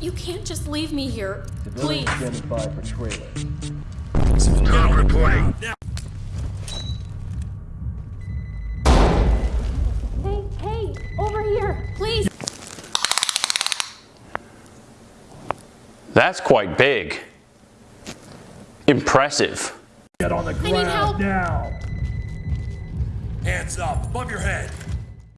You can't just leave me here. Please. Identified for trailer. Not reporting. Hey, hey, over here. Please. That's quite big. Impressive. Get on the need help. ground now. Hands up, above your head.